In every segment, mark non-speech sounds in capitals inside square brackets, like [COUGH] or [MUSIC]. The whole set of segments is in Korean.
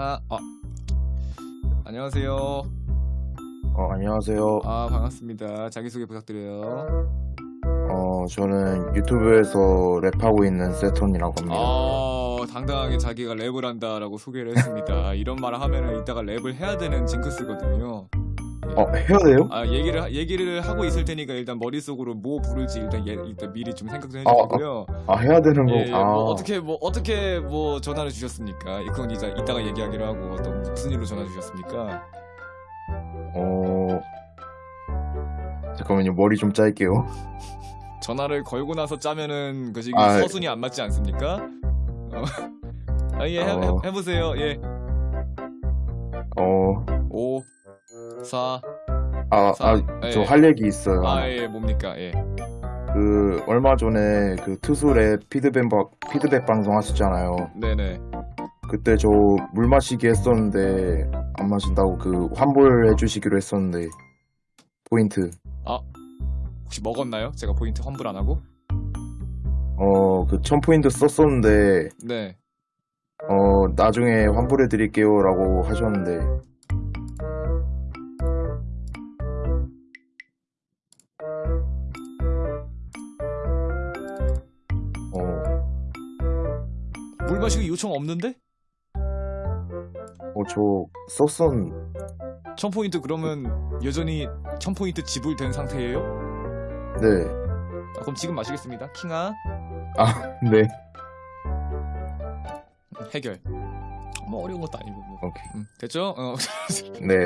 하나 아 안녕하세요. 어, 안녕하세요. 아 반갑습니다. 자기소개 부탁드려요. 어, 저는 유튜브에서 랩하고 있는 세톤이라고 합니다. 아 당당하게 자기가 랩을 한다라고 소개를 했습니다. 이런 말을 하면은 이따가 랩을 해야 되는 징크스거든요 어, 해야 돼요? 아 얘기를 하- 얘기를 하고 있을 테니까 일단 머릿속으로 뭐 부를지 일단 예, 일단 미리 좀 생각 좀 아, 해주시고요 아, 해야 되는 거. 예, 예, 아, 뭐 어떻게 뭐 어떻게 뭐 전화를 주셨습니까? 그건 이제 이따가 얘기하기로 하고 어떤 무슨 일로 전화 주셨습니까? 어, 잠깐만요. 머리 좀 짤게요. 전화를 걸고 나서 짜면은 그 지금 아, 서순이 안 맞지 않습니까? 어. [LAUGHS] 아, 예, 해, 어. 해, 보세요 예. 어, 5 4 아, 사- 아, 예, 저 예. 할 얘기 있어요. 아, 예, 뭡니까? 예. 그, 얼마 전에 그 투수랩 피드백, 방- 피드백 방송 하셨잖아요. 네, 네. 그때 저 물 마시기 했었는데, 안 마신다고 그 환불 해 주시기로 했었는데, 포인트. 혹시 먹었나요? 제가 포인트 환불 안 하고? 어, 그 1000포인트 썼었는데, 네. 어, 나중에 환불해 드릴게요 라고 하셨는데, 물 마시기 요청 없는데? 어, 저 썼었, 1000포인트 그러면 여전히 1000포인트 지불된 상태예요? 네. 아, 그럼 지금 마시겠습니다. 킹아. 아, 네. 해결. 뭐 어려운 것도 아니고 뭐. 오케이. 음, 됐죠? 어. [LAUGHS] 네.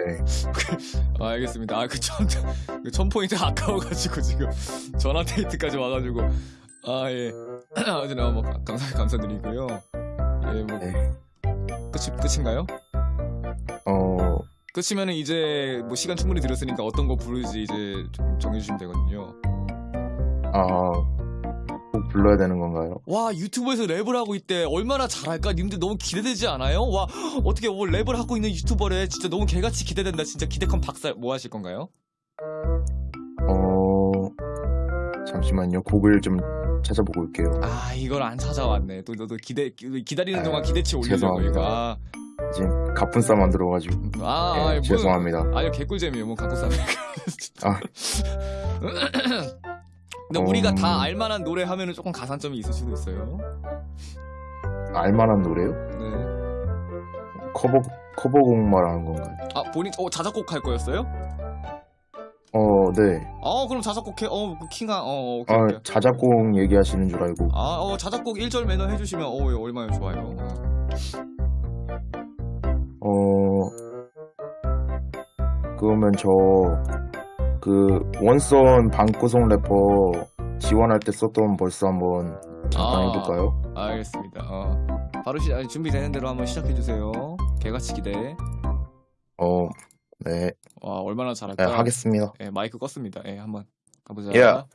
아, 알겠습니다. 아, 그 천, 그 천포인트 아까워가지고 지금 전화 데이트까지 와가지고. 아, 예. [CLEARS THROAT] 어쨌든, 뭐, 가- 감사, 감사드리고요. 예, 뭐, 네. 끝이, 끝인가요? 어, 끝이면은 이제 뭐 시간 충분히 들었으니까 어떤 거 부르지 이제 좀 정해주시면 되거든요. 아, 꼭 불러야 되는 건가요? 와, 유튜브에서 랩을 하고 있대. 얼마나 잘할까? 님들 너무 기대되지 않아요? 와, 어떻게 뭐 랩을 하고 있는 유튜버래. 진짜 너무 개같이 기대된다. 진짜 기대컨 박살, 뭐 하실 건가요? 어, 잠시만요. 곡을 좀 찾아보고 올게요. 아 이걸 안 찾아왔네 또 너도 기대 기- 기다리는 아, 동안 기대치 올리려고. 이거 아, 지금 가뿐싸 만들어가지고. 아, 예, 아 뭐, 죄송합니다. 아니요 개꿀잼이에요 뭐 싸면 아. [LAUGHS] 근데 우리가 음. 다 알만한 노래 하면은 조금 가산점이 있을 수도 있어요 알만한 노래요? 네아 커버, 커버곡 말하는 건가요? 본인 어 자작곡 할 거였어요? 어, 네. 어 그럼 자작곡 해어 그 킹아 어 오케이 아, 오케이 자작곡 얘기하시는 줄 알고. 아 어 자작곡 1절 매너 해 주시면 어 예, 얼마나 좋아요 어. 어, 그러면 저, 그, 원선 방구송 래퍼 지원할 때 썼던 벌써 한번 잠깐 아. 해볼까요? 알겠습니다 어 바로 시 준비되는 대로 한번 시작해 주세요 개같이 기대 어, 네. 와 얼마나 네, 잘할까? 하겠습니다. 예, 마이크 껐습니다. 예, 한번 가보자. 야.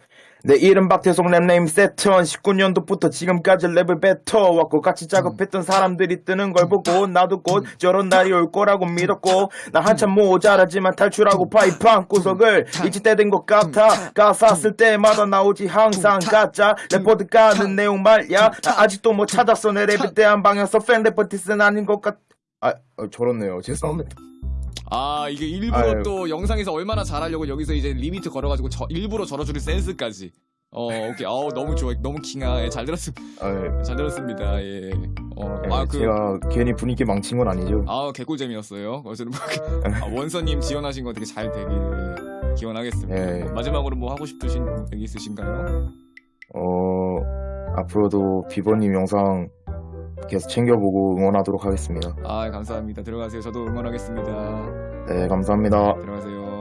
내 이름 박태송 랩 네임 세턴 19년도부터 지금까지 랩을 뱉어왔고 같이 작업했던 사람들이 뜨는 걸 보고 나도 곧 저런 날이 올 거라고 믿었고 나 한참 모자라지만 탈출하고 파이판 구석을 잊을 때된 것 같아. 가사 쓸 때마다 나오지 항상 가짜. 래퍼드 까는 내용 말야. 나 아직도 못 찾았어. 내 랩에 대한 방향성. 팬 래퍼티스는 아닌 것 같... 아 어, 저렇네요. 죄송합니다 아, 이게 일부러 아유. 또 영상에서 얼마나 잘하려고 여기서 이제 limit 걸어가지고 저, 일부러 저러주는 센스까지. 어, 오케이. 아우, 너무 좋아. 너무 킹아. 예, 잘 들었습, 아, 잘 들었습니다. 예. 어, 예, 아, 그, 제가 괜히 분위기 망친 건 아니죠 아, 개꿀잼이었어요. 어쨌든 뭐, 아, 원서님 지원하신 거 되게 잘 되길 기원하겠습니다. 예. 마지막으로 뭐 하고 싶으신 얘기 있으신가요? 어, 앞으로도 비버님 영상 계속 챙겨보고 응원하도록 하겠습니다. 아, 감사합니다. 들어가세요. 저도 응원하겠습니다. 네, 감사합니다. 들어가세요.